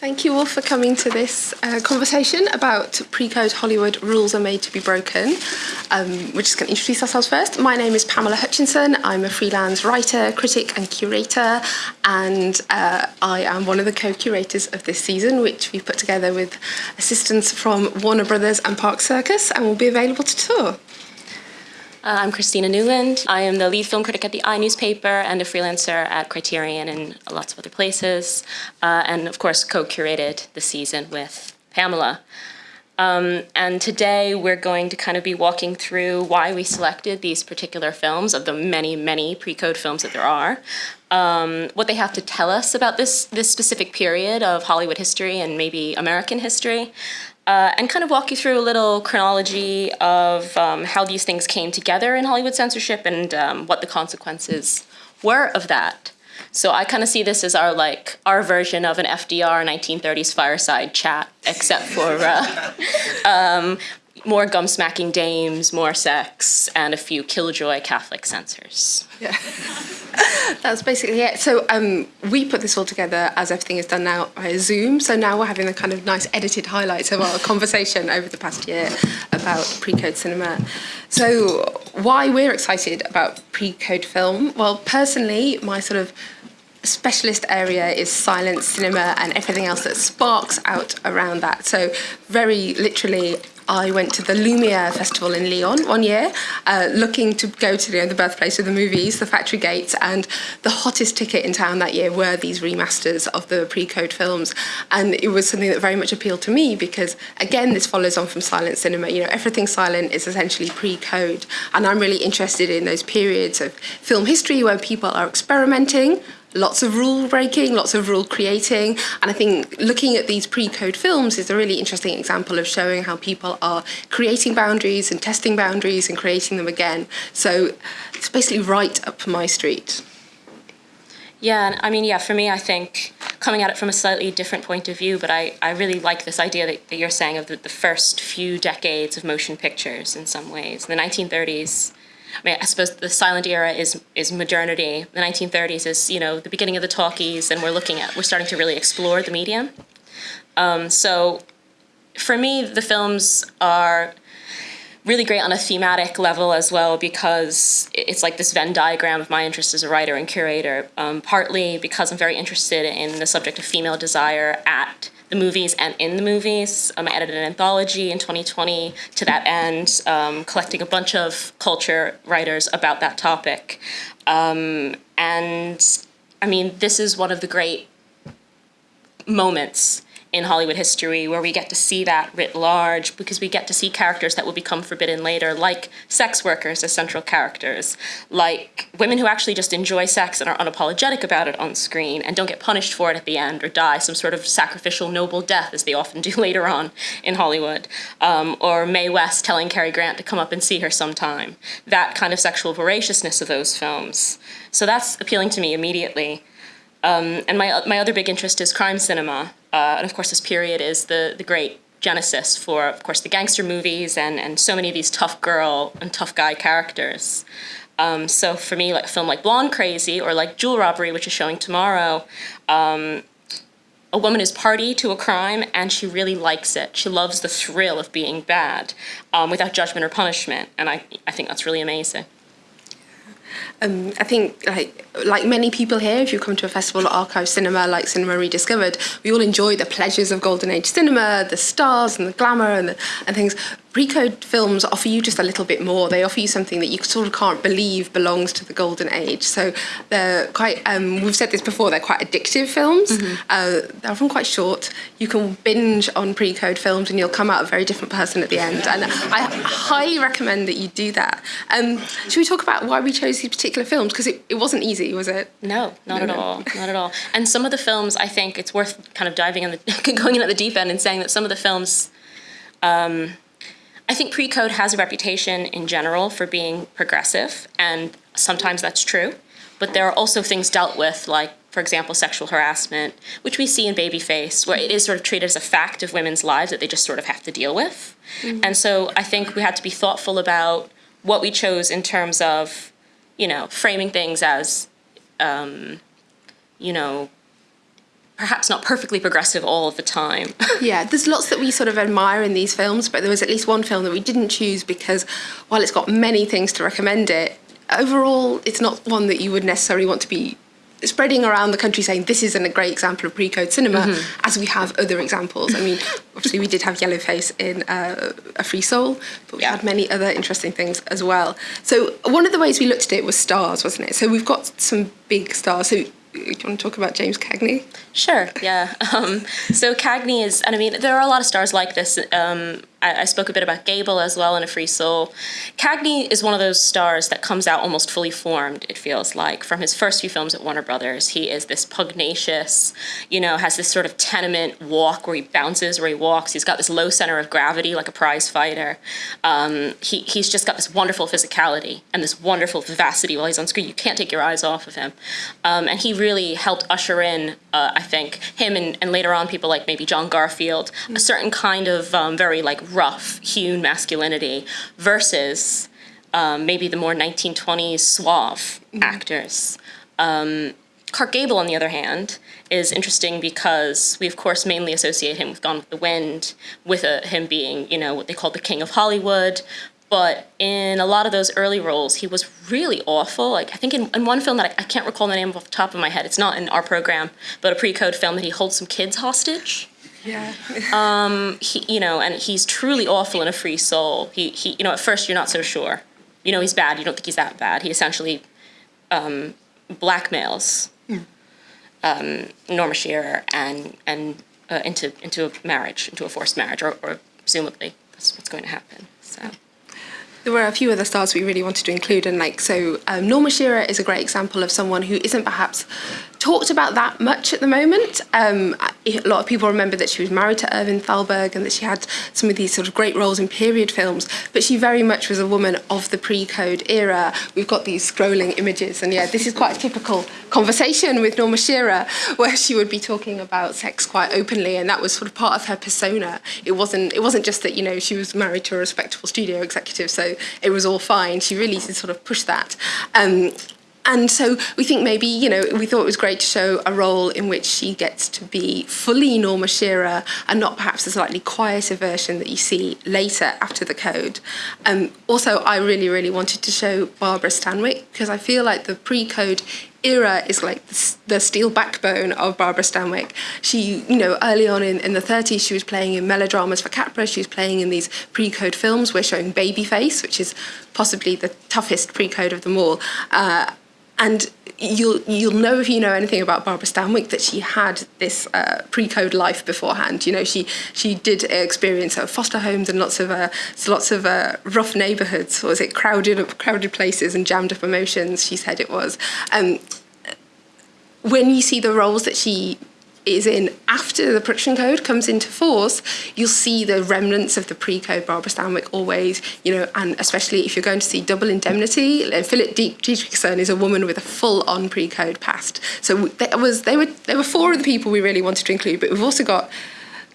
Thank you all for coming to this uh, conversation about pre-code Hollywood rules are made to be broken. Um, we're just going to introduce ourselves first. My name is Pamela Hutchinson. I'm a freelance writer, critic and curator and uh, I am one of the co-curators of this season which we've put together with assistance from Warner Brothers and Park Circus and will be available to tour. Uh, I'm Christina Newland. I am the lead film critic at the I newspaper and a freelancer at Criterion and lots of other places. Uh, and of course, co-curated the season with Pamela. Um, and today we're going to kind of be walking through why we selected these particular films of the many, many pre-code films that there are. Um, what they have to tell us about this, this specific period of Hollywood history and maybe American history uh, and kind of walk you through a little chronology of um, how these things came together in Hollywood censorship and um, what the consequences were of that. So I kind of see this as our like our version of an FDR 1930s fireside chat, except for uh, um, more gum-smacking dames, more sex, and a few killjoy Catholic censors. Yeah. That's basically it. So um, we put this all together as everything is done now via Zoom. So now we're having the kind of nice edited highlights of our conversation over the past year about pre-code cinema. So why we're excited about pre-code film? Well, personally, my sort of specialist area is silent cinema and everything else that sparks out around that. So very literally I went to the Lumiere Festival in Lyon one year, uh, looking to go to you know, the birthplace of the movies, the Factory Gates, and the hottest ticket in town that year were these remasters of the pre-code films. And it was something that very much appealed to me because, again, this follows on from silent cinema. You know, everything silent is essentially pre-code. And I'm really interested in those periods of film history where people are experimenting lots of rule breaking, lots of rule creating. And I think looking at these pre-code films is a really interesting example of showing how people are creating boundaries and testing boundaries and creating them again. So it's basically right up my street. Yeah, I mean, yeah, for me, I think coming at it from a slightly different point of view, but I, I really like this idea that, that you're saying of the, the first few decades of motion pictures in some ways. In the 1930s, I mean, I suppose the silent era is is modernity. The 1930s is you know the beginning of the talkies, and we're looking at we're starting to really explore the medium. Um, so, for me, the films are really great on a thematic level as well because it's like this Venn diagram of my interest as a writer and curator. Um, partly because I'm very interested in the subject of female desire at the movies and in the movies. Um, I edited an anthology in 2020 to that end, um, collecting a bunch of culture writers about that topic. Um, and I mean, this is one of the great moments in Hollywood history where we get to see that writ large because we get to see characters that will become forbidden later, like sex workers as central characters, like women who actually just enjoy sex and are unapologetic about it on screen and don't get punished for it at the end or die some sort of sacrificial noble death as they often do later on in Hollywood, um, or Mae West telling Cary Grant to come up and see her sometime. That kind of sexual voraciousness of those films. So that's appealing to me immediately. Um, and my, my other big interest is crime cinema. Uh, and of course, this period is the, the great genesis for, of course, the gangster movies and, and so many of these tough girl and tough guy characters. Um, so for me, like a film like Blonde Crazy or like Jewel Robbery, which is showing tomorrow, um, a woman is party to a crime and she really likes it. She loves the thrill of being bad um, without judgment or punishment. And I, I think that's really amazing. Um, I think, like, like many people here, if you come to a festival or archive cinema like Cinema Rediscovered, we all enjoy the pleasures of golden age cinema, the stars and the glamour and, the, and things. Pre-code films offer you just a little bit more. They offer you something that you sort of can't believe belongs to the golden age. So they're quite, um, we've said this before, they're quite addictive films. Mm -hmm. uh, they're often quite short. You can binge on pre-code films and you'll come out a very different person at the end. And I highly recommend that you do that. Um, should we talk about why we chose these particular films? Because it, it wasn't easy, was it? No, not no, at no. all, not at all. And some of the films, I think it's worth kind of diving in the, going in at the deep end and saying that some of the films, um, I think pre-code has a reputation in general for being progressive, and sometimes that's true. But there are also things dealt with, like, for example, sexual harassment, which we see in Babyface, where it is sort of treated as a fact of women's lives that they just sort of have to deal with. Mm-hmm. And so I think we had to be thoughtful about what we chose in terms of, you know, framing things as, um, you know, perhaps not perfectly progressive all of the time. Yeah, there's lots that we sort of admire in these films, but there was at least one film that we didn't choose because while it's got many things to recommend it, overall it's not one that you would necessarily want to be spreading around the country saying this isn't a great example of pre-code cinema Mm-hmm. as we have other examples. I mean, obviously we did have Yellowface in uh, A Free Soul, but we had many other interesting things as well. So one of the ways we looked at it was stars, wasn't it? So we've got some big stars. So do you want to talk about James Cagney? Sure, yeah. Um, so Cagney is, and I mean, there are a lot of stars like this. Um, I, I spoke a bit about Gable as well in A Free Soul. Cagney is one of those stars that comes out almost fully formed, it feels like. From his first few films at Warner Brothers, he is this pugnacious, you know, has this sort of tenement walk where he bounces, where he walks. He's got this low center of gravity like a prize fighter. Um, he, he's just got this wonderful physicality and this wonderful vivacity while he's on screen. You can't take your eyes off of him. Um, and he really helped usher in, uh, I think, him and, and later on people like maybe John Garfield, a certain kind of um, very like rough hewn masculinity versus um, maybe the more 1920s suave actors. Um, Clark Gable, on the other hand, is interesting because we, of course, mainly associate him with Gone with the Wind, with a, him being, you know, what they call the king of Hollywood. But in a lot of those early roles, he was really awful. Like I think in, in one film that I, I can't recall the name off the top of my head, it's not in our program, but a pre-code film that he holds some kids hostage Yeah. he, you know, and he's truly awful in a free soul. He, he, you know, at first you're not so sure. You know, he's bad. You don't think he's that bad. He essentially um, blackmails um, Norma Shearer and and uh, into into a marriage, into a forced marriage, or, or presumably that's what's going to happen. There were a few other stars we really wanted to include, and like so, um, Norma Shearer is a great example of someone who isn't perhaps talked about that much at the moment. Um, a lot of people remember that she was married to Irving Thalberg and that she had some of these sort of great roles in period films, but she very much was a woman of the pre-code era. We've got these scrolling images, and yeah, this is quite a typical conversation with Norma Shearer, where she would be talking about sex quite openly, and that was sort of part of her persona. It wasn't. It wasn't just that you know she was married to a respectable studio executive, so it was all fine. She really sort of pushed that. Um, and so we think maybe, you know, we thought it was great to show a role in which she gets to be fully Norma Shearer and not perhaps the slightly quieter version that you see later after the code. Um, also, I really, really wanted to show Barbara Stanwyck because I feel like the pre-code era is like the, steel backbone of Barbara Stanwyck. She, you know, early on in, in the 30s, she was playing in melodramas for Capra. She was playing in these pre-code films. We're showing Babyface, which is possibly the toughest pre-code of them all. Uh, and you'll you'll know if you know anything about Barbara Stanwyck that she had this uh, pre-code life beforehand. You know, she she did experience uh, foster homes and lots of uh, lots of uh, rough neighbourhoods. Was it crowded crowded places and jammed up emotions? She said it was. Um, when you see the roles that she is in after the production code comes into force, you'll see the remnants of the pre-code Barbara Stanwyck always, you know, and especially if you're going to see Double Indemnity, Phyllis Dietrichson is a woman with a full-on pre-code past. So that was they were there were four of the people we really wanted to include, but we've also got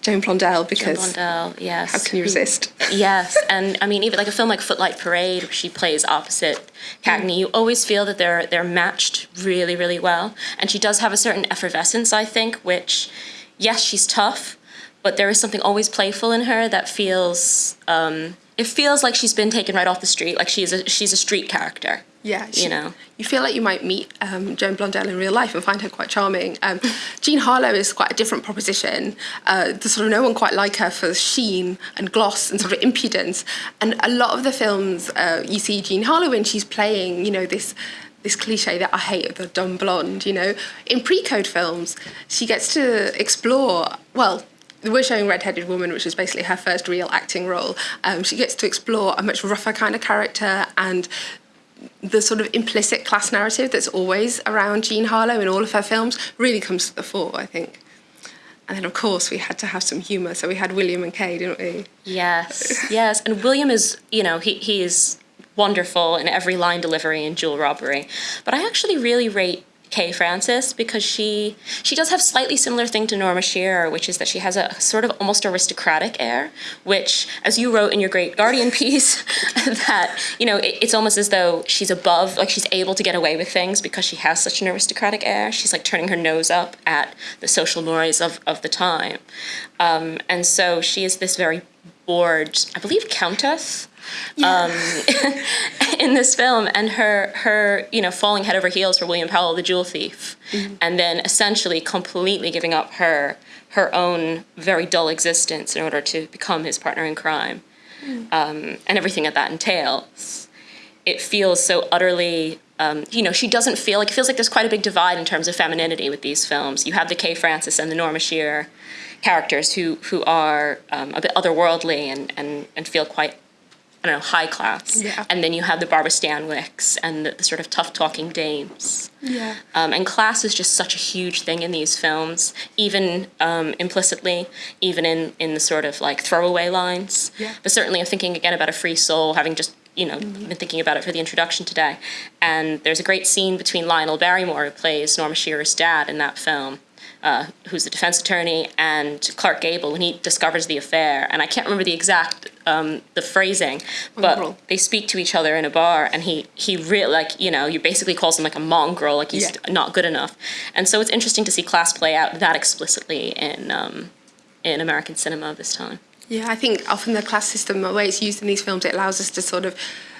Joan Blondell because Blondell, yes. how can you resist? Yes, and I mean even like a film like Footlight Parade, where she plays opposite Cagney, you always feel that they're they're matched really, really well. And she does have a certain effervescence, I think, which, yes, she's tough, but there is something always playful in her that feels. Um, it feels like she's been taken right off the street, like she's a she's a street character. Yeah, you know. you feel like you might meet um, Joan Blondell in real life and find her quite charming. Um, Jean Harlow is quite a different proposition. Uh, there's sort of no one quite like her for sheen and gloss and sort of impudence. And a lot of the films uh, you see Jean Harlow in, she's playing, you know, this this cliche that I hate, the dumb blonde. You know, in pre-code films, she gets to explore. Well, we're showing Red-Headed Woman, which is basically her first real acting role. Um, she gets to explore a much rougher kind of character and the sort of implicit class narrative that's always around Jean Harlow in all of her films really comes to the fore, I think. And then, of course, we had to have some humour, so we had William and Kay, didn't we? Yes, yes. And William is, you know, he, he is wonderful in every line delivery in Jewel Robbery. But I actually really rate Kay Francis because she she does have slightly similar thing to Norma Shearer, which is that she has a sort of almost aristocratic air, which, as you wrote in your great Guardian piece, that you know it, it's almost as though she's above, like she's able to get away with things because she has such an aristocratic air. She's like turning her nose up at the social noise of of the time, um, and so she is this very bored, I believe, countess um, in this film, and her her you know falling head over heels for William Powell, the jewel thief, mm-hmm. and then essentially completely giving up her her own very dull existence in order to become his partner in crime, mm. um, and everything that that entails. It feels so utterly um, you know, she doesn't feel like it feels like there's quite a big divide in terms of femininity with these films. You have the Kay Francis and the Norma Shearer characters who who are um, a bit otherworldly and, and and feel quite I don't know, high class. Yeah. And then you have the Barbara Stanwycks and the, the sort of tough talking dames. Yeah. Um, and class is just such a huge thing in these films, even um, implicitly, even in, in the sort of like throwaway lines. Yeah. But certainly I'm thinking again about A Free Soul, having just you know, mm-hmm. been thinking about it for the introduction today. And there's a great scene between Lionel Barrymore, who plays Norma Shearer's dad in that film, uh, who's the defense attorney, and Clark Gable when he discovers the affair. And I can't remember the exact um, the phrasing, but mongrel. they speak to each other in a bar, and he he really like you know you basically calls him like a mongrel, like he's yeah. not good enough. And so it's interesting to see class play out that explicitly in um, in American cinema this time. Yeah, I think often the class system, the way it's used in these films, it allows us to sort of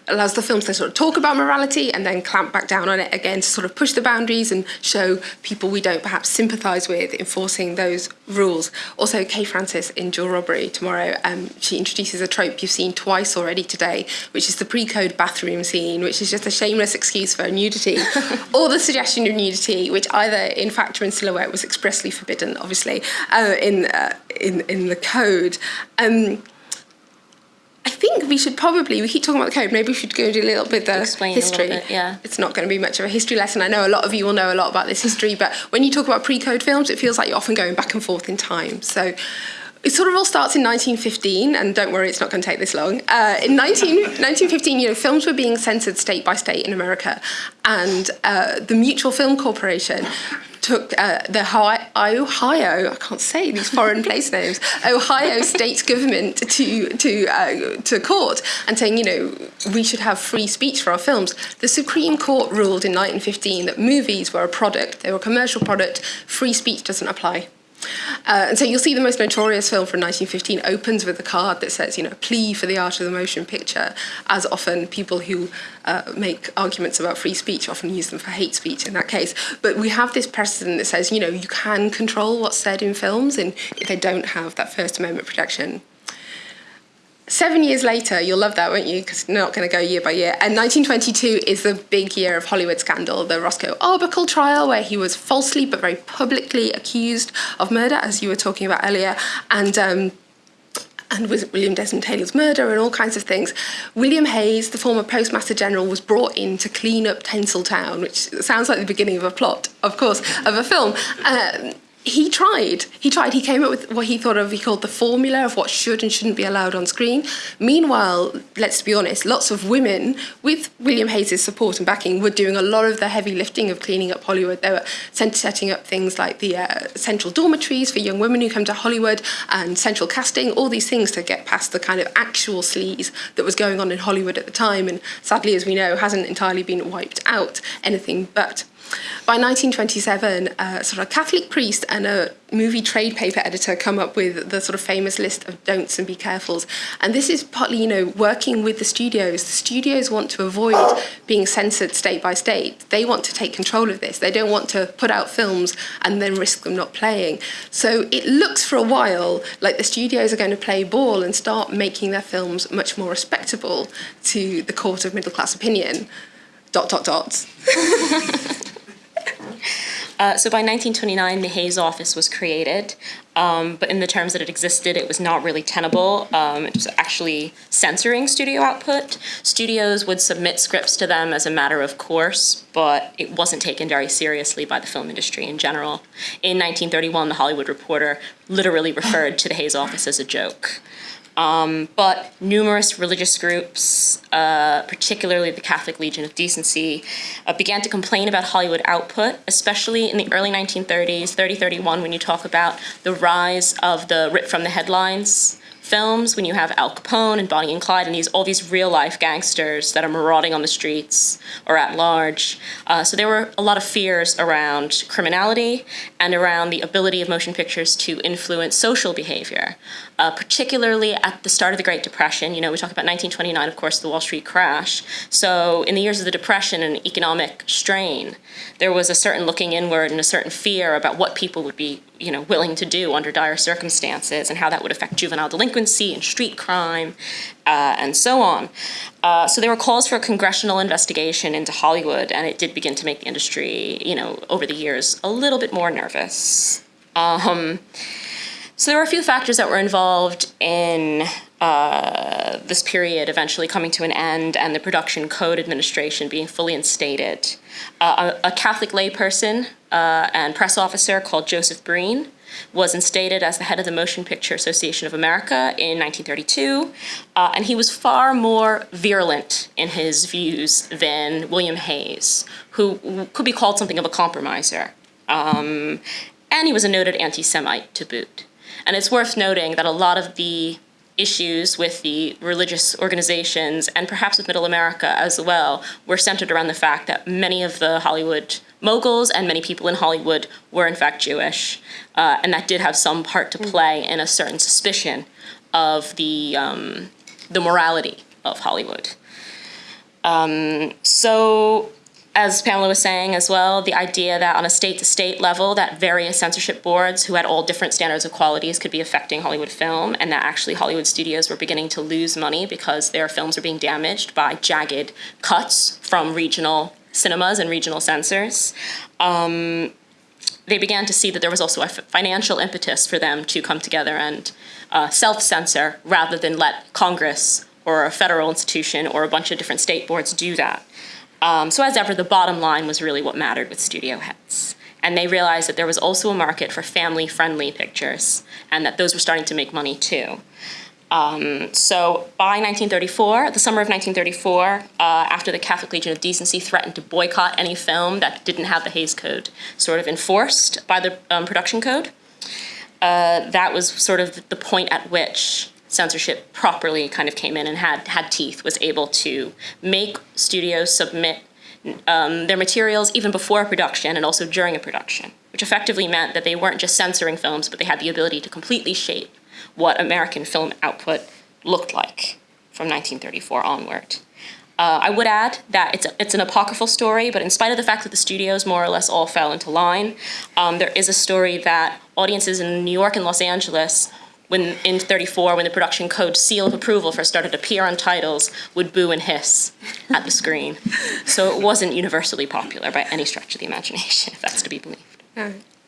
allows the films to sort of talk about morality and then clamp back down on it again to sort of push the boundaries and show people we don't perhaps sympathise with enforcing those rules. Also, Kay Francis in Jewel Robbery tomorrow, um, she introduces a trope you've seen twice already today, which is the pre-code bathroom scene, which is just a shameless excuse for nudity, or the suggestion of nudity, which either in fact or in silhouette was expressly forbidden, obviously, uh, in, uh, in, in the code. Um, think we should probably, we keep talking about the code, maybe we should go do a little bit of Explain history. Bit, yeah. It's not going to be much of a history lesson. I know a lot of you will know a lot about this history, but when you talk about pre-code films, it feels like you're often going back and forth in time. So it sort of all starts in 1915, and don't worry, it's not going to take this long. Uh, in 19, 1915, you know, films were being censored state by state in America, and uh, the Mutual Film Corporation took uh, the Ohio, I can't say these foreign place names, Ohio state government to to uh, to court and saying, you know, we should have free speech for our films. The Supreme Court ruled in 1915 that movies were a product; they were a commercial product. Free speech doesn't apply. Uh, and so you'll see the most notorious film from 1915 opens with a card that says, you know, plea for the art of the motion picture, as often people who uh, make arguments about free speech often use them for hate speech in that case. But we have this precedent that says, you know, you can control what's said in films and if they don't have that First Amendment protection. Seven years later, you'll love that, won't you? Because not going to go year by year. And 1922 is the big year of Hollywood scandal, the Roscoe Arbuckle trial, where he was falsely but very publicly accused of murder, as you were talking about earlier, and. Um, and with William Desmond Taylor's murder and all kinds of things. William Hays, the former Postmaster General, was brought in to clean up Tinseltown, which sounds like the beginning of a plot, of course, of a film. Um, he tried. He tried. He came up with what he thought of, he called the formula of what should and shouldn't be allowed on screen. Meanwhile, let's be honest, lots of women, with William Hays's support and backing, were doing a lot of the heavy lifting of cleaning up Hollywood. They were setting up things like the uh, central dormitories for young women who come to Hollywood and central casting, all these things to get past the kind of actual sleaze that was going on in Hollywood at the time. And sadly, as we know, hasn't entirely been wiped out, anything but. By 1927, a uh, sort of Catholic priest and a movie trade paper editor come up with the sort of famous list of don'ts and be carefuls. And this is partly, you know, working with the studios. The studios want to avoid being censored state by state. They want to take control of this. They don't want to put out films and then risk them not playing. So it looks for a while like the studios are going to play ball and start making their films much more respectable to the court of middle class opinion. Dot, dot, dots. Uh, so by 1929, the Hays office was created, um, but in the terms that it existed, it was not really tenable. Um, it was actually censoring studio output. Studios would submit scripts to them as a matter of course, but it wasn't taken very seriously by the film industry in general. In 1931, The Hollywood Reporter literally referred to the Hays office as a joke. Um, but numerous religious groups, uh, particularly the Catholic Legion of Decency, uh, began to complain about Hollywood output, especially in the early 1930s, 3031, when you talk about the rise of the rip from the headlines films when you have Al Capone and Bonnie and Clyde and these all these real life gangsters that are marauding on the streets or at large. Uh, so there were a lot of fears around criminality and around the ability of motion pictures to influence social behavior, uh, particularly at the start of the Great Depression. You know, we talk about 1929, of course, the Wall Street crash. So in the years of the Depression and economic strain, there was a certain looking inward and a certain fear about what people would be you know, willing to do under dire circumstances and how that would affect juvenile delinquency and street crime uh, and so on. Uh, so there were calls for a congressional investigation into Hollywood and it did begin to make the industry, you know, over the years a little bit more nervous. Um, so there were a few factors that were involved in uh, this period eventually coming to an end and the Production Code Administration being fully instated. Uh, a, a, Catholic layperson uh, and press officer called Joseph Breen was instated as the head of the Motion Picture Association of America in 1932, uh, and he was far more virulent in his views than William Hays, who could be called something of a compromiser. Um, and he was a noted anti-Semite to boot. And it's worth noting that a lot of the issues with the religious organizations and perhaps with middle America as well were centered around the fact that many of the Hollywood moguls and many people in Hollywood were in fact Jewish. Uh, and that did have some part to play in a certain suspicion of the, um, the morality of Hollywood. Um, so as Pamela was saying as well, the idea that on a state-to-state level that various censorship boards who had all different standards of qualities could be affecting Hollywood film and that actually Hollywood studios were beginning to lose money because their films were being damaged by jagged cuts from regional cinemas and regional censors. Um, they began to see that there was also a financial impetus for them to come together and uh, self-censor rather than let Congress or a federal institution or a bunch of different state boards do that. Um, so as ever, the bottom line was really what mattered with studio heads. And they realized that there was also a market for family-friendly pictures and that those were starting to make money too. Um, so by 1934, the summer of 1934, uh, after the Catholic Legion of Decency threatened to boycott any film that didn't have the Hays Code sort of enforced by the um, production code, uh, that was sort of the point at which censorship properly kind of came in and had, had teeth, was able to make studios submit um, their materials even before a production and also during a production, which effectively meant that they weren't just censoring films, but they had the ability to completely shape what American film output looked like from 1934 onward. Uh, I would add that it's, a, it's an apocryphal story, but in spite of the fact that the studios more or less all fell into line, um, there is a story that audiences in New York and Los Angeles when in 34, when the production code seal of approval first started to appear on titles, would boo and hiss at the screen. So it wasn't universally popular by any stretch of the imagination, if that's to be believed.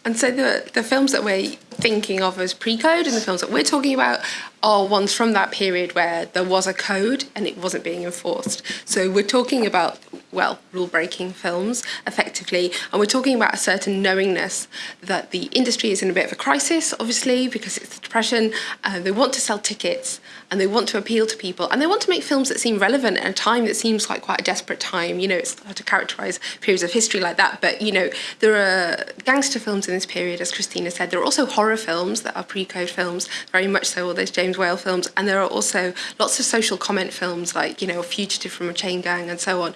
And so the, the films that we're thinking of as pre-code and the films that we're talking about are ones from that period where there was a code and it wasn't being enforced. So we're talking about, well, rule-breaking films, effectively, and we're talking about a certain knowingness that the industry is in a bit of a crisis, obviously, because it's the Depression, uh, they want to sell tickets, and they want to appeal to people, and they want to make films that seem relevant at a time that seems like quite a desperate time. You know, it's hard to characterize periods of history like that, but, you know, there are gangster films in this period, as Christina said. There are also horror films that are pre-code films, very much so, all those James James Whale films, and there are also lots of social comment films like, you know, Fugitive from a Chain Gang and so on.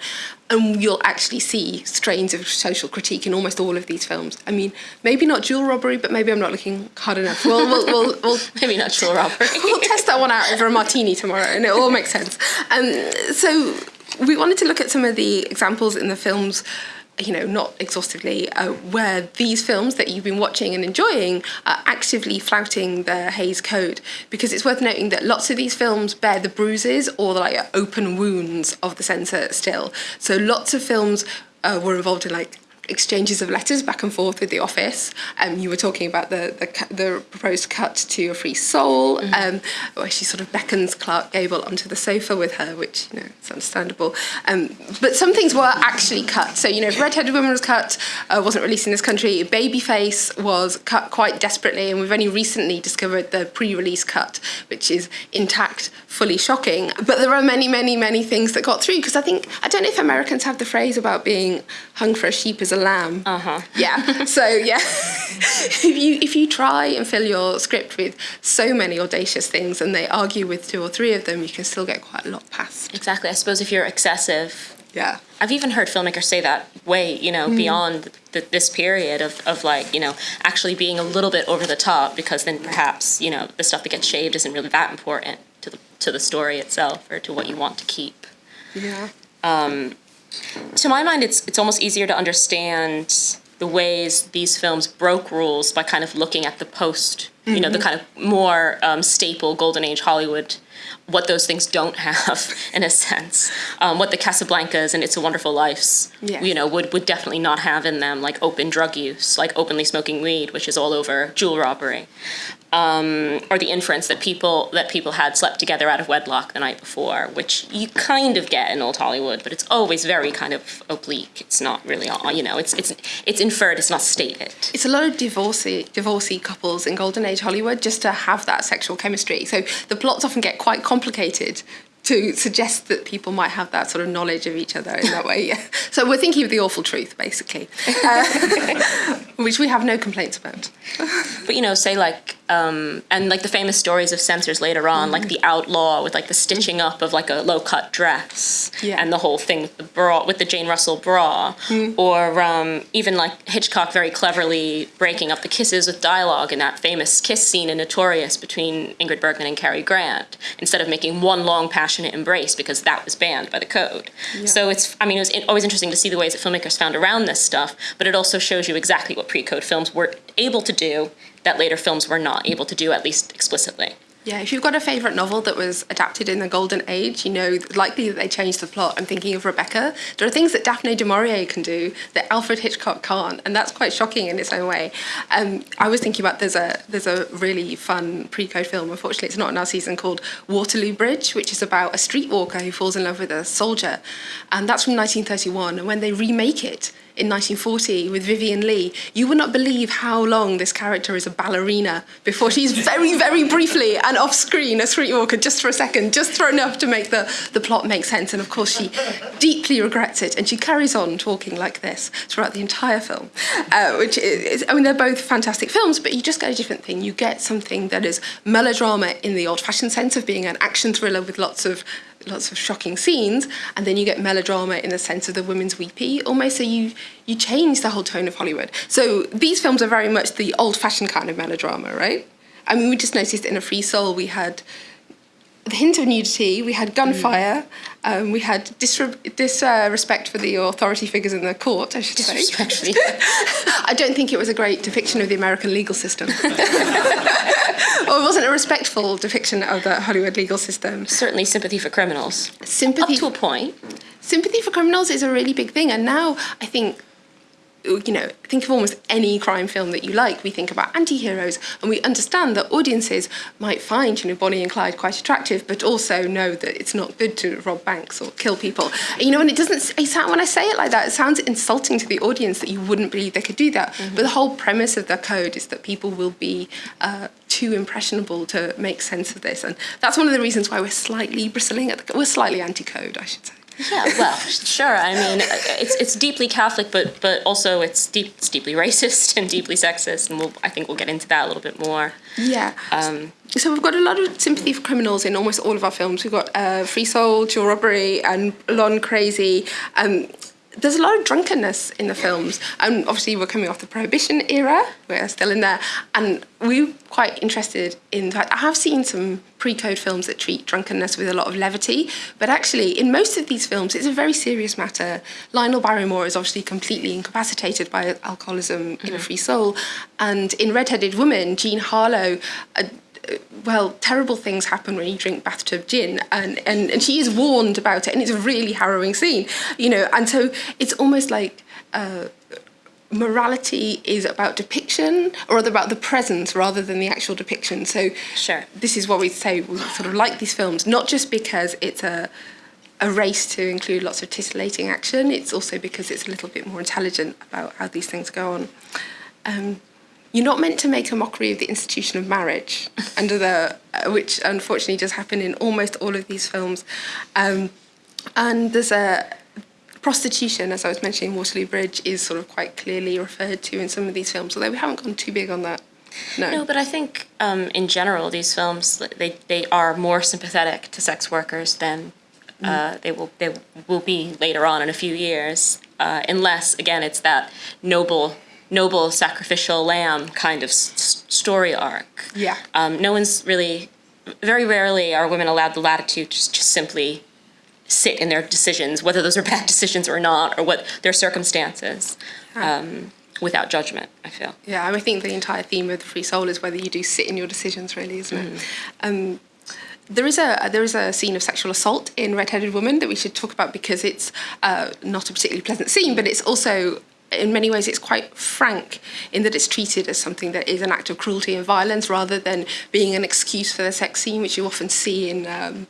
And you'll actually see strains of social critique in almost all of these films. I mean, maybe not jewel robbery, but maybe I'm not looking hard enough. We'll, we'll, we'll, we'll maybe not jewel robbery. we'll test that one out over a martini tomorrow, and it all makes sense. Um, so we wanted to look at some of the examples in the films you know, not exhaustively, uh, where these films that you've been watching and enjoying are actively flouting the Hays Code. Because it's worth noting that lots of these films bear the bruises or the like open wounds of the censor still. So lots of films uh, were involved in like exchanges of letters back and forth with the office. Um, you were talking about the, the, the proposed cut to A Free Soul, mm-hmm. um, where she sort of beckons Clark Gable onto the sofa with her, which, you know, it's understandable. Um, but some things were actually cut. So, you know, Red-Headed Woman was cut, uh, wasn't released in this country. Babyface was cut quite desperately, and we've only recently discovered the pre-release cut, which is intact, fully shocking. But there are many, many, many things that got through, because I think, I don't know if Americans have the phrase about being hung for a sheep as a lamb. Uh huh. Yeah. so yeah, if you if you try and fill your script with so many audacious things, and they argue with two or three of them, you can still get quite a lot past. Exactly. I suppose if you're excessive. Yeah. I've even heard filmmakers say that way, you know, mm. beyond the, this period of, of like, you know, actually being a little bit over the top because then perhaps, you know, the stuff that gets shaved isn't really that important to the, to the story itself or to what you want to keep. Yeah. Um, to my mind, it's it's almost easier to understand the ways these films broke rules by kind of looking at the post, mm-hmm. you know, the mm-hmm. kind of more um, staple golden age Hollywood, what those things don't have in a sense, um, what the Casablancas and It's a Wonderful Life's, yeah. you know, would would definitely not have in them, like open drug use, like openly smoking weed, which is all over jewel robbery um, or the inference that people that people had slept together out of wedlock the night before, which you kind of get in old Hollywood, but it's always very kind of oblique. It's not really, all, you know, it's it's it's inferred. It's not stated. It's a lot of divorcee divorcee couples in golden age Hollywood just to have that sexual chemistry. So the plots often get quite complicated to suggest that people might have that sort of knowledge of each other in that way. Yeah. So we're thinking of the awful truth, basically, uh, which we have no complaints about. but you know, say like um, and like the famous stories of censors later on, mm. like the outlaw with like the stitching up of like a low cut dress, yeah. and the whole thing with the bra with the Jane Russell bra, mm. or um, even like Hitchcock very cleverly breaking up the kisses with dialogue in that famous kiss scene in Notorious between Ingrid Bergman and Cary Grant, instead of making one long passionate embrace because that was banned by the code. Yeah. So it's I mean it was always interesting to see the ways that filmmakers found around this stuff, but it also shows you exactly what pre-code films were able to do that later films were not able to do, at least explicitly. Yeah, if you've got a favourite novel that was adapted in the Golden Age, you know, likely that they changed the plot. I'm thinking of Rebecca. There are things that Daphne du Maurier can do that Alfred Hitchcock can't, and that's quite shocking in its own way. Um, I was thinking about there's a there's a really fun pre-code film. Unfortunately, it's not in our season called Waterloo Bridge, which is about a streetwalker who falls in love with a soldier, and that's from 1931. And when they remake it, in 1940 with Vivien Leigh, you would not believe how long this character is a ballerina before she's very, very briefly and off screen a streetwalker just for a second, just for enough to make the, the plot make sense. And of course, she deeply regrets it and she carries on talking like this throughout the entire film, uh, which is, I mean, they're both fantastic films, but you just get a different thing. You get something that is melodrama in the old fashioned sense of being an action thriller with lots of lots of shocking scenes and then you get melodrama in the sense of the women's weepy almost so you you change the whole tone of hollywood. So these films are very much the old-fashioned kind of melodrama right? I mean we just noticed in a free soul we had the hint of nudity, we had gunfire, mm. um, we had disrespect dis, uh, for the authority figures in the court, I should say. I don't think it was a great depiction of the American legal system. or it wasn't a respectful depiction of the Hollywood legal system. Certainly sympathy for criminals. Sympathy Up to a point. Sympathy for criminals is a really big thing, and now I think you know, think of almost any crime film that you like. We think about anti-heroes and we understand that audiences might find, you know, Bonnie and Clyde quite attractive, but also know that it's not good to rob banks or kill people. You know, and it doesn't, when I say it like that, it sounds insulting to the audience that you wouldn't believe they could do that. Mm-hmm. But the whole premise of the code is that people will be uh, too impressionable to make sense of this. And that's one of the reasons why we're slightly bristling at the, we're slightly anti-code, I should say. Yeah, well, sure. I mean, it's it's deeply Catholic, but but also it's deep it's deeply racist and deeply sexist, and we'll I think we'll get into that a little bit more. Yeah. Um, so we've got a lot of sympathy for criminals in almost all of our films. We've got uh, Free Soul, Jewel Robbery, and Blonde Crazy. Um, there's a lot of drunkenness in the films. And obviously, we're coming off the Prohibition era, we're still in there. And we're quite interested in that. I have seen some pre code films that treat drunkenness with a lot of levity, but actually, in most of these films, it's a very serious matter. Lionel Barrymore is obviously completely incapacitated by alcoholism mm-hmm. in A Free Soul. And in Red Headed Woman, Jean Harlow. Uh, well, terrible things happen when you drink bathtub gin, and, and, and she is warned about it, and it's a really harrowing scene, you know. And so it's almost like uh, morality is about depiction or rather about the presence rather than the actual depiction. So Sure. this is what we say we sort of like these films, not just because it's a a race to include lots of titillating action. It's also because it's a little bit more intelligent about how these things go on. Um, you're not meant to make a mockery of the institution of marriage, under the uh, which unfortunately does happen in almost all of these films. Um, and there's a prostitution, as I was mentioning, Waterloo Bridge is sort of quite clearly referred to in some of these films, although we haven't gone too big on that. No. No, but I think um, in general these films they, they are more sympathetic to sex workers than uh, they will they will be later on in a few years, uh, unless again it's that noble noble sacrificial lamb kind of story arc. Yeah. Um, no one's really very rarely are women allowed the latitude to just simply sit in their decisions, whether those are bad decisions or not, or what their circumstances, um, without judgment. I feel. Yeah, I think the entire theme of the free soul is whether you do sit in your decisions, really, isn't it? Um, there is a there is a scene of sexual assault in Red-Headed Woman that we should talk about because it's uh, not a particularly pleasant scene, but it's also in many ways it's quite frank in that it's treated as something that is an act of cruelty and violence rather than being an excuse for the sex scene, which you often see in. Um,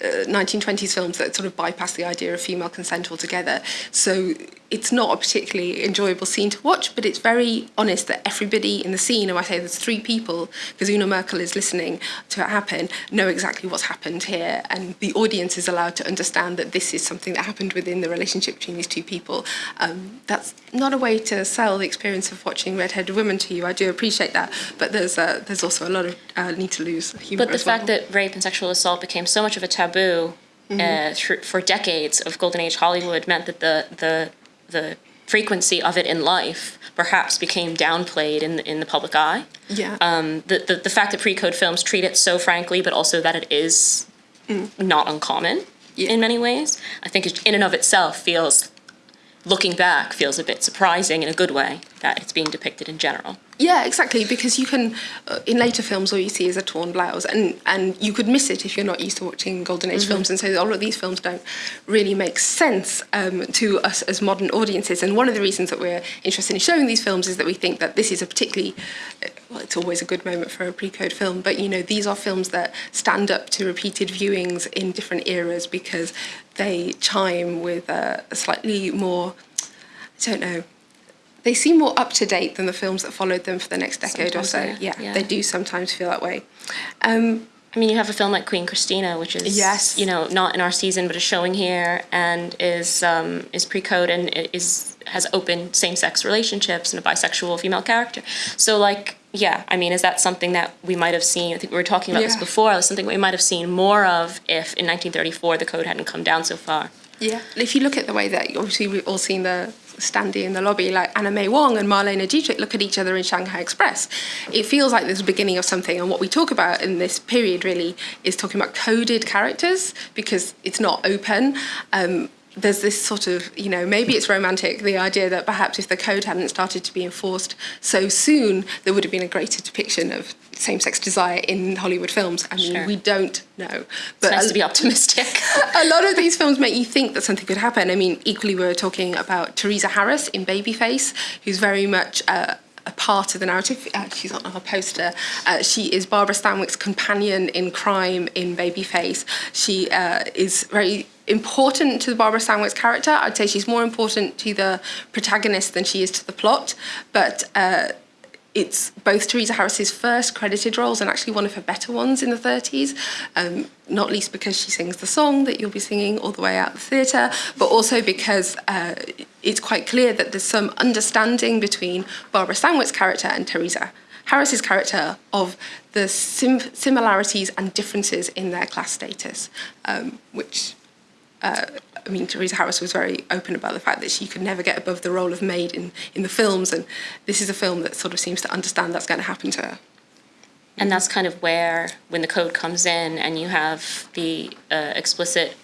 1920s films that sort of bypass the idea of female consent altogether. So it's not a particularly enjoyable scene to watch, but it's very honest that everybody in the scene, and I say there's three people, because Una Merkel is listening to it happen, know exactly what's happened here, and the audience is allowed to understand that this is something that happened within the relationship between these two people. Um, that's not a way to sell the experience of watching Red-Headed Women to you. I do appreciate that, but there's uh, there's also a lot of uh, need to lose humour But the well. fact that rape and sexual assault became so much of a taboo uh, for decades of golden age Hollywood meant that the the the frequency of it in life perhaps became downplayed in the, in the public eye. yeah. Um, the, the the fact that pre-code films treat it so frankly, but also that it is not uncommon Yeah. in many ways, I think it, in and of itself feels. Looking back, feels a bit surprising in a good way that it's being depicted in general. Yeah, exactly. Because you can, uh, in later films, all you see is a torn blouse, and and you could miss it if you're not used to watching golden age films. And so all of these films don't really make sense um, to us as modern audiences. And one of the reasons that we're interested in showing these films is that we think that this is a particularly uh, well, it's always a good moment for a pre-code film, but you know these are films that stand up to repeated viewings in different eras because they chime with a, a slightly more, I don't know they seem more up to date than the films that followed them for the next decade or so. yeah, Yeah, yeah. they do sometimes feel that way. Um, I mean, you have a film like Queen Christina, which is Yes. you know not in our season, but is showing here and is um, is pre-code and is has open same-sex relationships and a bisexual female character. So like, yeah, I mean, is that something that we might have seen? I think we were talking about this before. It was something we might have seen more of if in 1934 the code hadn't come down so far. yeah, if you look at the way that obviously we've all seen the standee in the lobby, like Anna May Wong and Marlene Dietrich look at each other in Shanghai Express. It feels like there's a beginning of something, and what we talk about in this period really is talking about coded characters because it's not open. Um, there's this sort of, you know, maybe it's romantic, the idea that perhaps if the code hadn't started to be enforced so soon, there would have been a greater depiction of same-sex desire in Hollywood films. I mean, Sure. we don't know. It's But nice to be optimistic. a lot of these films make you think that something could happen. I mean, equally, we were talking about Theresa Harris in Babyface, who's very much uh, a part of the narrative. Uh, she's on our poster. Uh, she is Barbara Stanwyck's companion in crime in Babyface. She uh, is very important to the Barbara Stanwyck's character. I'd say she's more important to the protagonist than she is to the plot, but. Uh, it's both Theresa Harris's first credited roles and actually one of her better ones in the 30s, um, not least because she sings the song that you'll be singing all the way out the theatre, but also because uh, it's quite clear that there's some understanding between Barbara Stanwyck's character and Theresa Harris's character of the sim- similarities and differences in their class status, um, which uh, I mean, Theresa Harris was very open about the fact that she could never get above the role of maid in, in the films, and this is a film that sort of seems to understand that's going to happen to her. and that's kind of where when the code comes in and you have the uh, explicit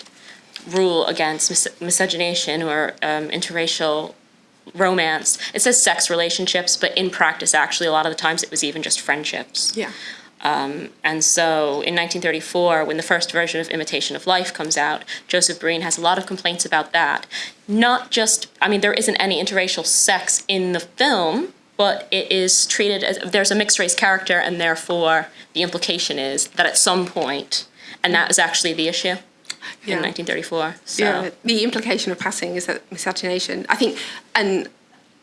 rule against mis- miscegenation or um, interracial romance it says sex relationships but in practice actually a lot of the times it was even just friendships Yeah. Um, and so in 1934, when the first version of Imitation of Life comes out, Joseph Breen has a lot of complaints about that. Not just, I mean, there isn't any interracial sex in the film, but it is treated as there's a mixed race character, and therefore the implication is that at some point, and that is actually the issue Yeah. in 1934. So. Yeah, the implication of passing is that miscegenation. I think, and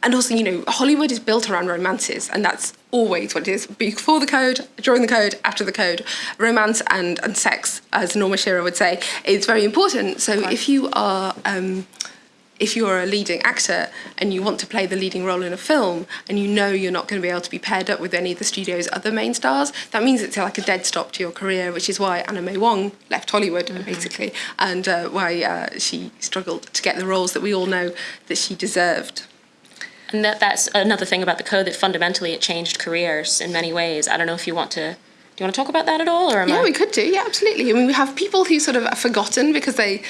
and also, you know, Hollywood is built around romances, and that's always what it is. Before the code, during the code, after the code, romance and and sex, as Norma Shearer would say, is very important. So if you are um, if you're a leading actor and you want to play the leading role in a film and you know you're not going to be able to be paired up with any of the studio's other main stars, that means it's like a dead stop to your career, which is why Anna May Wong left Hollywood, basically, and uh, why uh, she struggled to get the roles that we all know that she deserved. And that, that's another thing about the code that fundamentally it changed careers in many ways. I don't know if you want to. Do you want to talk about that at all, or am Yeah, I? we could do. Yeah, absolutely. I mean, we have people who sort of are forgotten because they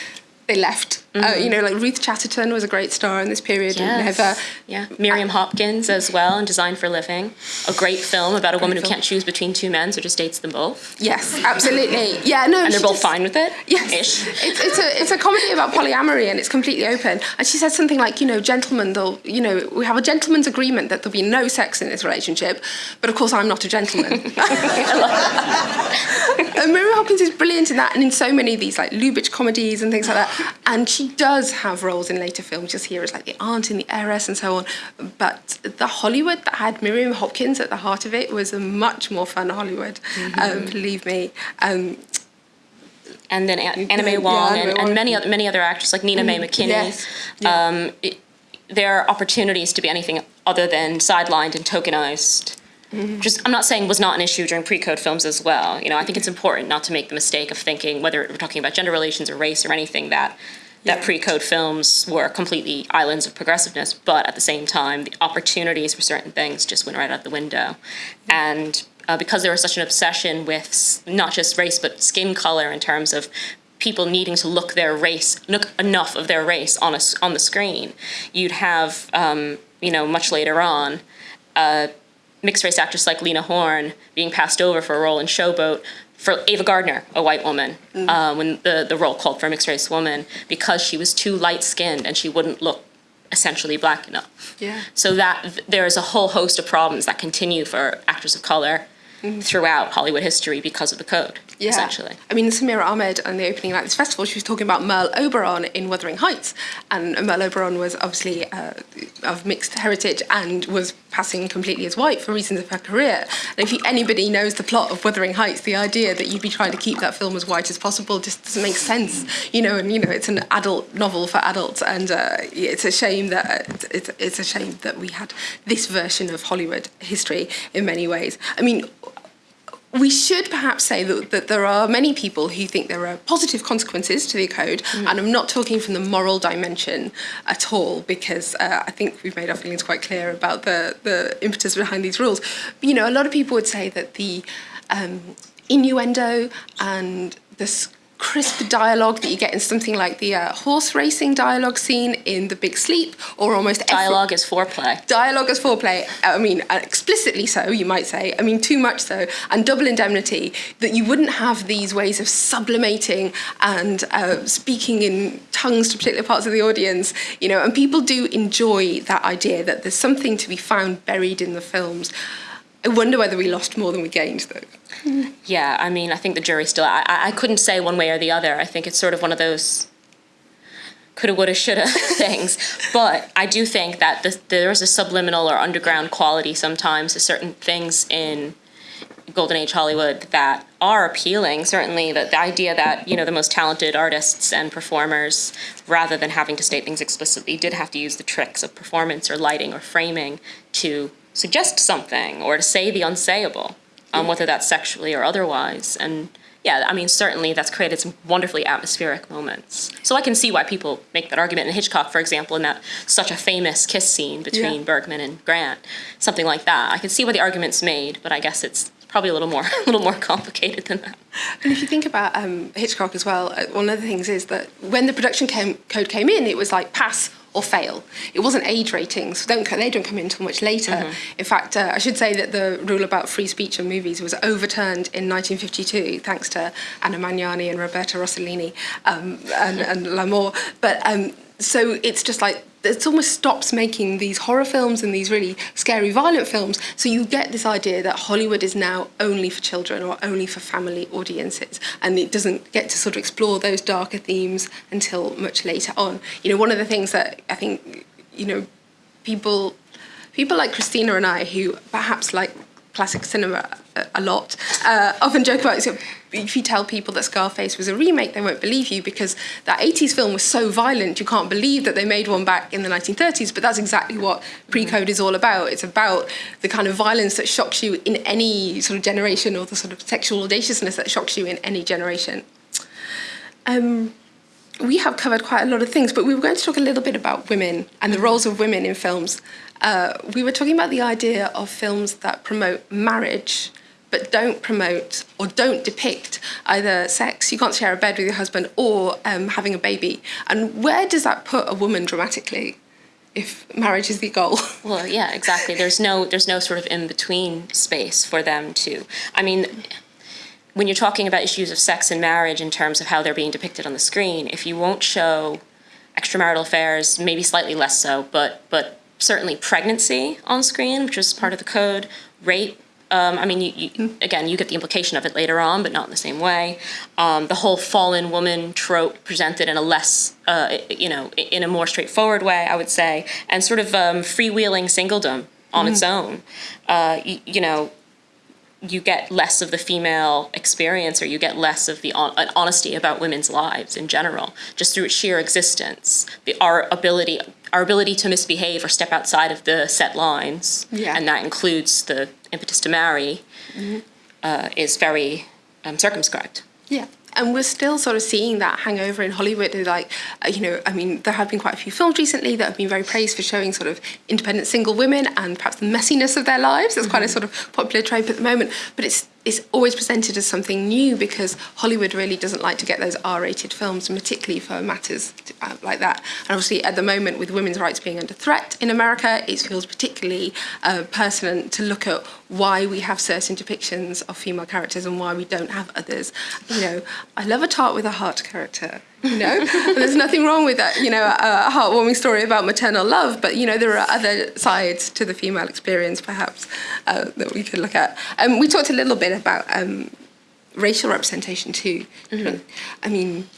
they left. Uh, you know, like Ruth Chatterton was a great star in this period and Yes. never. Yeah, Miriam Hopkins as well, in Design for Living, a great film about a woman who can't choose between two men, so just dates them both, Yes, absolutely. Yeah, no. and they're both just- fine with it. Yes, Ish. it's, it's a it's a comedy about polyamory and it's completely open. And she said something like, you know, gentlemen, they'll, you know, we have a gentleman's agreement that there'll be no sex in this relationship, but of course I'm not a gentleman. and Miriam Hopkins is brilliant in that and in so many of these like Lubitsch comedies and things like that. And she does have roles in later films, just here as like the aunt and the heiress and so on. But the Hollywood that had Miriam Hopkins at the heart of it was a much more fun Hollywood, um, believe me. Um, and then An- Anna May Yeah, Wong Anna and, Wong. and many other many other actors like Nina Mae McKinney. yes. Yeah. Um, it, there are opportunities to be anything other than sidelined and tokenized. Just, I'm not saying was not an issue during pre-code films as well. You know, I think it's important not to make the mistake of thinking whether we're talking about gender relations or race or anything that that pre-code films were completely islands of progressiveness. But at the same time, the opportunities for certain things just went right out the window, and uh, because there was such an obsession with not just race but skin color in terms of people needing to look their race look enough of their race on a on the screen you'd have um, you know much later on uh, mixed race actress like lena horne being passed over for a role in showboat for ava gardner a white woman uh, when the, the role called for a mixed race woman because she was too light skinned and she wouldn't look essentially black enough. Yeah. so that there's a whole host of problems that continue for actors of color throughout Hollywood history because of the code, Yeah. essentially. I mean, Samira Ahmed on the opening night of this festival, she was talking about Merle Oberon in Wuthering Heights. And Merle Oberon was obviously uh, of mixed heritage and was passing completely as white for reasons of her career. And if you, anybody knows the plot of Wuthering Heights, the idea that you'd be trying to keep that film as white as possible just doesn't make sense. You know, and you know, it's an adult novel for adults, and uh, it's a shame that it's, it's a shame that we had this version of Hollywood history in many ways. I mean, we should perhaps say that, that there are many people who think there are positive consequences to the code, and I'm not talking from the moral dimension at all, because uh, I think we've made our feelings quite clear about the, the impetus behind these rules. But, you know, a lot of people would say that the um, innuendo and this crisp dialogue that you get in something like the uh, horse racing dialogue scene in The Big Sleep, or almost every- Dialogue is foreplay. dialogue as foreplay. I mean uh, explicitly so you might say. I mean too much so. And double indemnity that you wouldn't have these ways of sublimating and uh, speaking in tongues to particular parts of the audience you know and people do enjoy that idea that there's something to be found buried in the films. I wonder whether we lost more than we gained though Yeah, I mean, I think the jury still. I, I couldn't say one way or the other. I think it's sort of one of those coulda, woulda, shoulda things. But I do think that the, there's a subliminal or underground quality sometimes to certain things in golden age Hollywood that are appealing. Certainly, the, the idea that you know the most talented artists and performers, rather than having to state things explicitly, did have to use the tricks of performance or lighting or framing to suggest something or to say the unsayable, um, whether that's sexually or otherwise. And yeah, I mean, certainly that's created some wonderfully atmospheric moments. So I can see why people make that argument. In Hitchcock, for example, in that such a famous kiss scene between Yeah. Bergman and Grant, something like that. I can see why the argument's made, but I guess it's probably a little more, a little more complicated than that. And if you think about um, Hitchcock as well, uh, one of the things is that when the production came, code came in, it was like pass or fail. It wasn't age ratings. Don't, they don't come in until much later. Mm -hmm. In fact, uh, I should say that the rule about free speech in movies was overturned in 1952 thanks to Anna Magnani and Roberta Rossellini um, and, and L'Amour. But um, so it's just like it almost stops making these horror films and these really scary, violent films. So you get this idea that Hollywood is now only for children or only for family audiences, and it doesn't get to sort of explore those darker themes until much later on. You know, one of the things that I think, you know, people, people like Christina and I, who perhaps like classic cinema a, lot, uh, often joke about it. If you tell people that Scarface was a remake, they won't believe you because that 80s film was so violent, you can't believe that they made one back in the 1930s. But that's exactly what pre code is all about. It's about the kind of violence that shocks you in any sort of generation or the sort of sexual audaciousness that shocks you in any generation. Um, we have covered quite a lot of things, but we were going to talk a little bit about women and the roles of women in films. Uh, we were talking about the idea of films that promote marriage but don't promote or don't depict either sex, you can't share a bed with your husband, or um, having a baby. And where does that put a woman dramatically if marriage is the goal? Well, yeah, exactly. There's no there's no sort of in between space for them to. I mean, when you're talking about issues of sex and marriage in terms of how they're being depicted on the screen, if you won't show extramarital affairs, maybe slightly less so, but but certainly pregnancy on screen, which was part of the code, rape. Um, I mean, you, you, again, you get the implication of it later on, but not in the same way. Um, the whole fallen woman trope presented in a less, uh, you know, in a more straightforward way, I would say, and sort of um, freewheeling singledom on its own. Uh, you, you know, you get less of the female experience or you get less of the on- an honesty about women's lives in general just through its sheer existence the our ability our ability to misbehave or step outside of the set lines Yeah. and that includes the impetus to marry uh, is very um, circumscribed Yeah. And we're still sort of seeing that hangover in Hollywood. Like, uh, you know, I mean, there have been quite a few films recently that have been very praised for showing sort of independent single women and perhaps the messiness of their lives. It's quite a sort of popular trope at the moment. But it's it's always presented as something new because Hollywood really doesn't like to get those R-rated films, particularly for matters uh, like that. And obviously, at the moment, with women's rights being under threat in America, it feels particularly uh, pertinent to look at why we have certain depictions of female characters and why we don't have others. You know, I love a tart with a heart character. You know, there's nothing wrong with that. You know, a, heartwarming story about maternal love, but you know, there are other sides to the female experience, perhaps, uh, that we could look at. Um, we talked a little bit about um, racial representation too. I mean,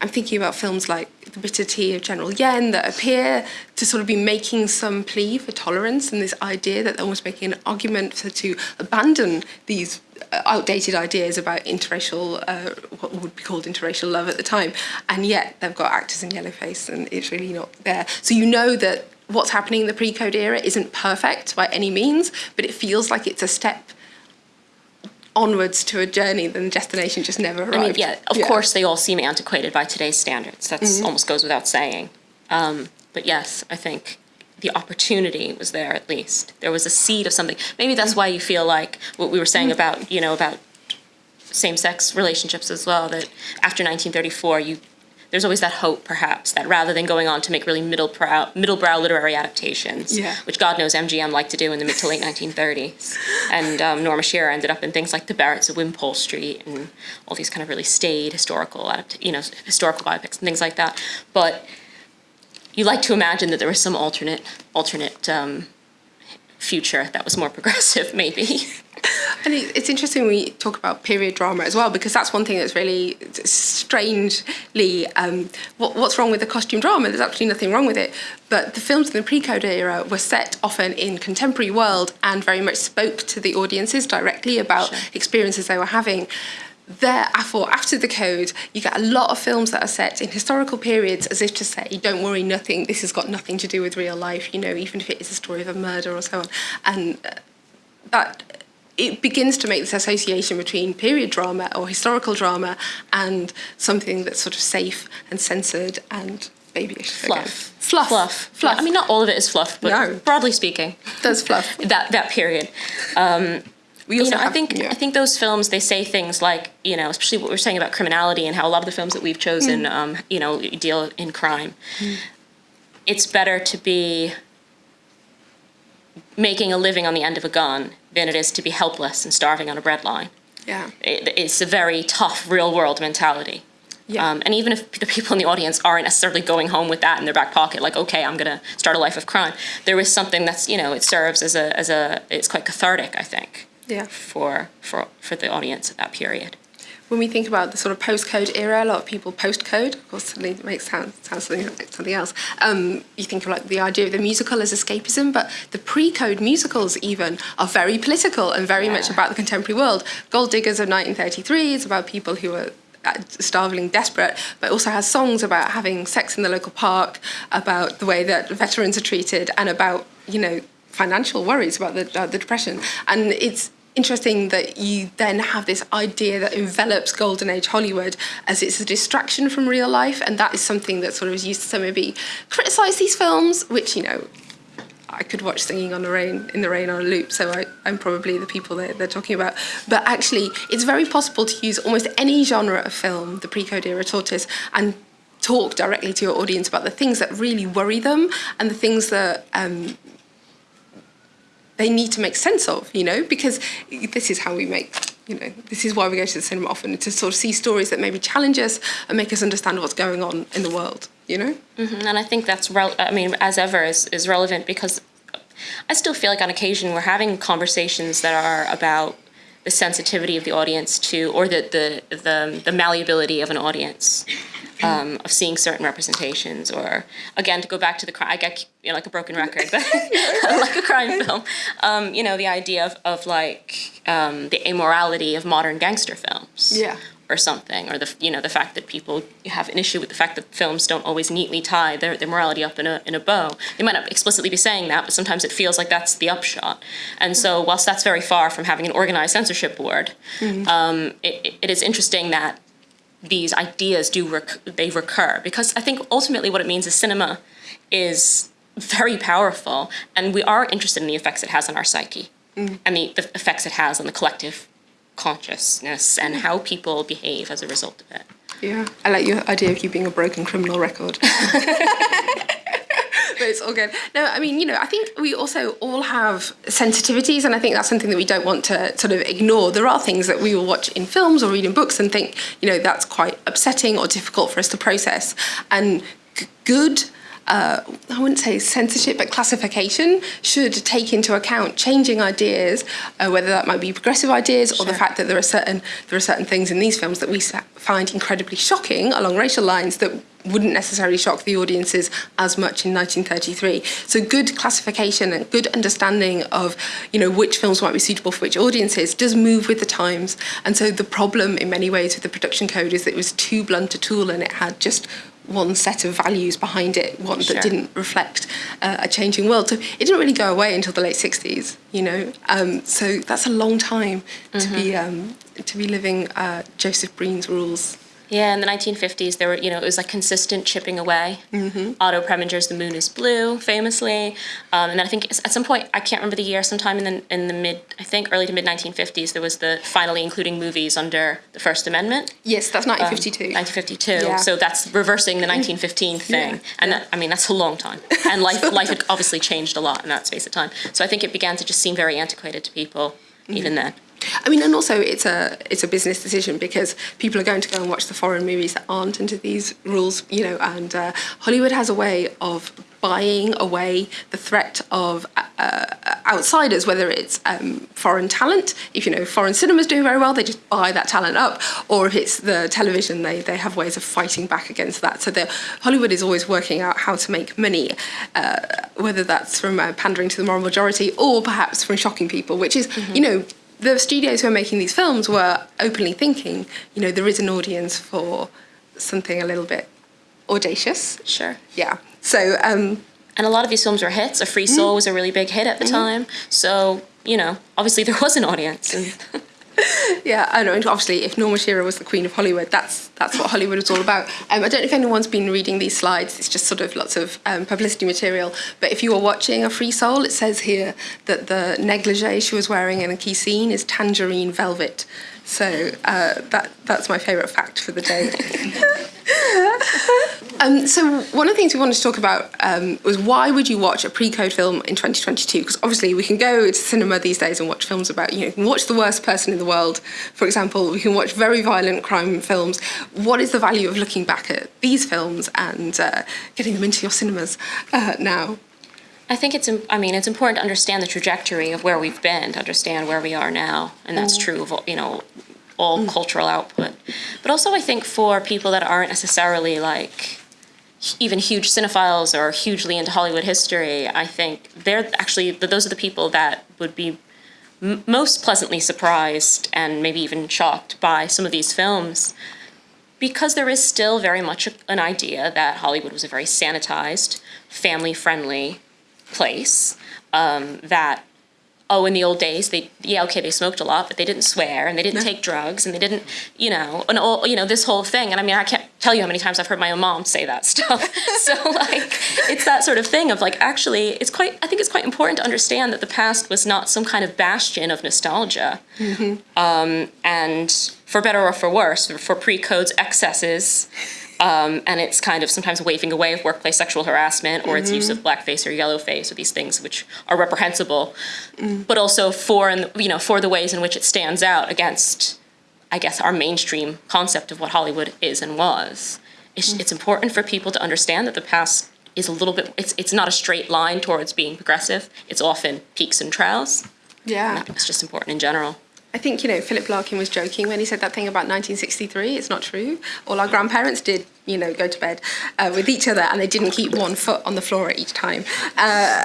I'm thinking about films like The Bitter Tea of General Yen that appear to sort of be making some plea for tolerance and this idea that they're almost making an argument for, to abandon these outdated ideas about interracial, uh, what would be called interracial love at the time. And yet they've got actors in yellowface and it's really not there. So you know that what's happening in the pre-code era isn't perfect by any means, but it feels like it's a step onwards to a journey then the destination just never arrived. I mean, yeah, of course, they all seem antiquated by today's standards. That's almost goes without saying. Um, but yes, I think the opportunity was there at least. There was a seed of something. Maybe that's why you feel like what we were saying about, you know, about same-sex relationships as well. That after 1934, you there's always that hope, perhaps, that rather than going on to make really middle brow, middle brow literary adaptations, Yeah. which God knows MGM liked to do in the mid to late 1930s, and um, Norma Shearer ended up in things like The Barretts of Wimpole Street and all these kind of really staid historical, adapt- you know, historical biopics and things like that. But you like to imagine that there was some alternate, alternate um, future that was more progressive, maybe. And it- it's interesting we talk about period drama as well because that's one thing that's really strangely um, what, what's wrong with the costume drama? There's actually nothing wrong with it. But the films in the pre-code era were set often in contemporary world and very much spoke to the audiences directly about Sure. experiences they were having. Therefore, after the code, you get a lot of films that are set in historical periods as if to say, don't worry, nothing, this has got nothing to do with real life, you know, even if it is a story of a murder or so on. And uh, that it begins to make this association between period drama or historical drama and something that's sort of safe and censored and babyish. again. Fluff. Fluff. Fluff. Fluff. I mean, not all of it is fluff, but No. broadly speaking, There's fluff. that that period. We you also know, I think yeah. I think those films they say things like you know, especially what we're saying about criminality and how a lot of the films that we've chosen, Mm. um, you know, deal in crime. it's better to be making a living on the end of a gun than it is to be helpless and starving on a breadline. Yeah. It, it's a very tough real world mentality. Yeah. Um, and even if the people in the audience aren't necessarily going home with that in their back pocket, like, okay, I'm gonna start a life of crime, there is something that's, you know, it serves as a, as a, it's quite cathartic, I think, Yeah. for, for, for the audience at that period. When we think about the sort of post-code era, a lot of people post-code, of course, suddenly it makes sound, sound something, something else. Um, you think of like the idea of the musical as escapism, but the pre-code musicals even are very political and very much about the contemporary world. Gold Diggers of 1933 is about people who are uh, starving, desperate, but also has songs about having sex in the local park, about the way that veterans are treated, and about you know financial worries about the uh, the depression. And it's interesting that you then have this idea that envelops golden age Hollywood as it's a distraction from real life, and that is something that sort of is used to maybe criticize these films, which you know I could watch Singing on the Rain in the Rain on a loop, so I, I'm probably the people they're, they're talking about. But actually, it's very possible to use almost any genre of film, the pre-code era tortoise, and talk directly to your audience about the things that really worry them and the things that um, they need to make sense of, you know, because this is how we make, you know, this is why we go to the cinema often, to sort of see stories that maybe challenge us and make us understand what's going on in the world, you know? Mhm, And I think that's, I mean, as ever, is, is relevant because I still feel like on occasion we're having conversations that are about the sensitivity of the audience to, or the, the, the, the malleability of an audience. Um, of seeing certain representations, or again to go back to the crime, I get you know like a broken record, but like a crime film. Um, you know the idea of, of like um, the amorality of modern gangster films Yeah. Or something, or the you know the fact that people have an issue with the fact that films don't always neatly tie their, their morality up in a in a bow. They might not explicitly be saying that, but sometimes it feels like that's the upshot. And so, mm-hmm. whilst that's very far from having an organized censorship board, mm-hmm. um, it, it is interesting that these ideas do rec- they recur because I think ultimately what it means is cinema is very powerful, and we are interested in the effects it has on our psyche mm-hmm. and the, the effects it has on the collective consciousness and how people behave as a result of it. Yeah, I like your idea of you being a broken criminal record. but it's all good. No, I mean, you know, I think we also all have sensitivities, and I think that's something that we don't want to sort of ignore. There are things that we will watch in films or read in books and think, you know, that's quite upsetting or difficult for us to process. And good. Uh, I wouldn't say censorship, but classification should take into account changing ideas, uh, whether that might be progressive ideas or the fact that there are certain there are certain things in these films that we find incredibly shocking along racial lines that wouldn't necessarily shock the audiences as much in 1933. So good classification and good understanding of you know which films might be suitable for which audiences does move with the times. And so the problem in many ways with the production code is that it was too blunt a tool and it had just one set of values behind it, one Sure. that didn't reflect uh, a changing world. So it didn't really go away until the late 60s, you know. Um, so that's a long time to be um, to be living uh, Joseph Breen's rules. Yeah, in the 1950s, there were, you know, it was like consistent chipping away. Mm-hmm. Otto Preminger's The Moon is Blue, famously. Um, and then I think at some point, I can't remember the year, sometime in the, in the mid, I think early to mid 1950s, there was the finally including movies under the First Amendment. Yes, that's 1952. 1952. Yeah. So that's reversing the 1915 thing, Yeah, and yeah. That, I mean that's a long time. And life life had obviously changed a lot in that space of time. So I think it began to just seem very antiquated to people even then. I mean, and also it's a it's a business decision because people are going to go and watch the foreign movies that aren't under these rules, you know. And uh, Hollywood has a way of buying away the threat of uh, outsiders, whether it's um, foreign talent. If you know foreign cinema's doing very well, they just buy that talent up, or if it's the television, they they have ways of fighting back against that. So the Hollywood is always working out how to make money, uh, whether that's from uh, pandering to the moral majority or perhaps from shocking people, which is you know the studios who are making these films were openly thinking, you know, there is an audience for something a little bit audacious. Sure. Yeah. So, um, And a lot of these films were hits. A Free Mm-hmm. Soul was a really big hit at the time. So you know, obviously there was an audience. Yeah, I know. Obviously, if Norma Shearer was the queen of Hollywood, that's that's what Hollywood was all about. Um, I don't know if anyone's been reading these slides. It's just sort of lots of um, publicity material. But if you are watching A Free Soul, it says here that the negligee she was wearing in a key scene is tangerine velvet. So uh, that that's my favourite fact for the day. Um, so one of the things we wanted to talk about um, was why would you watch a pre-code film in 2022? Because obviously we can go to cinema these days and watch films about, you know, you can watch the worst person in the world, for example. We can watch very violent crime films. What is the value of looking back at these films and uh, getting them into your cinemas uh, now? I think it's, I mean, it's important to understand the trajectory of where we've been, to understand where we are now, and that's mm. true of, all- you know, all mm. cultural output. But also, I think for people that aren't necessarily like even huge cinephiles or hugely into Hollywood history, I think they're actually, those are the people that would be m- most pleasantly surprised and maybe even shocked by some of these films because there is still very much a- an idea that Hollywood was a very sanitized, family friendly place. Um, that, oh, in the old days, they, yeah, okay, they smoked a lot, but they didn't swear and they didn't take drugs and they didn't, you know, and all, you know, this whole thing. And I mean, I can't tell you how many times I've heard my own mom say that stuff. so, like, it's that sort of thing of like, actually, it's quite, I think it's quite important to understand that the past was not some kind of bastion of nostalgia and for better or for worse, for pre-codes excesses, um, and it's kind of sometimes waving away of workplace sexual harassment or its use of blackface or yellowface or these things which are reprehensible, but also for and you know for the ways in which it stands out against, I guess, our mainstream concept of what Hollywood is and was. It's, it's important for people to understand that the past is a little bit. It's it's not a straight line towards being progressive. It's often peaks and troughs. Yeah. It's just important in general. I think, you know, Philip Larkin was joking when he said that thing about 1963. It's not true. All our grandparents did, you know, go to bed uh, with each other and they didn't keep one foot on the floor at each time. Uh,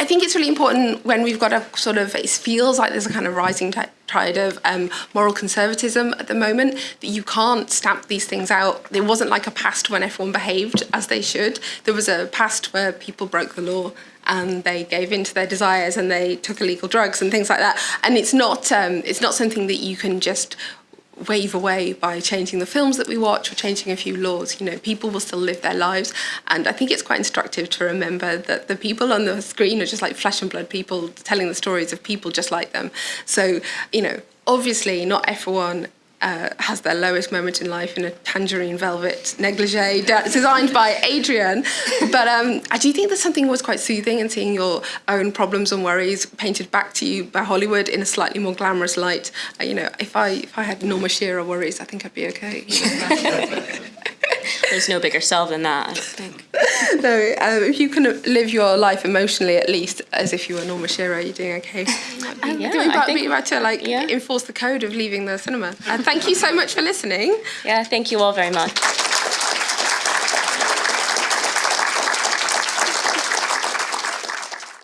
I think it's really important when we've got a sort of, it feels like there's a kind of rising tide of um, moral conservatism at the moment, that you can't stamp these things out. There wasn't like a past when everyone behaved as they should. There was a past where people broke the law and they gave in to their desires and they took illegal drugs and things like that. And it's not um, it's not something that you can just wave away by changing the films that we watch or changing a few laws. You know, people will still live their lives. And I think it's quite instructive to remember that the people on the screen are just like flesh and blood people telling the stories of people just like them. So, you know, obviously not everyone uh, has their lowest moment in life in a tangerine velvet negligee de- designed by Adrian. But um, I do think there's something was quite soothing in seeing your own problems and worries painted back to you by Hollywood in a slightly more glamorous light. Uh, you know, if I if I had Norma Shearer worries, I think I'd be okay. There's no bigger sell than that, I think. no, um, if you can live your life emotionally at least as if you were Norma Shearer, you're doing okay. Um, yeah, do we I about, think- be about to like yeah. enforce the code of leaving the cinema? Uh, thank you so much for listening. Yeah, thank you all very much.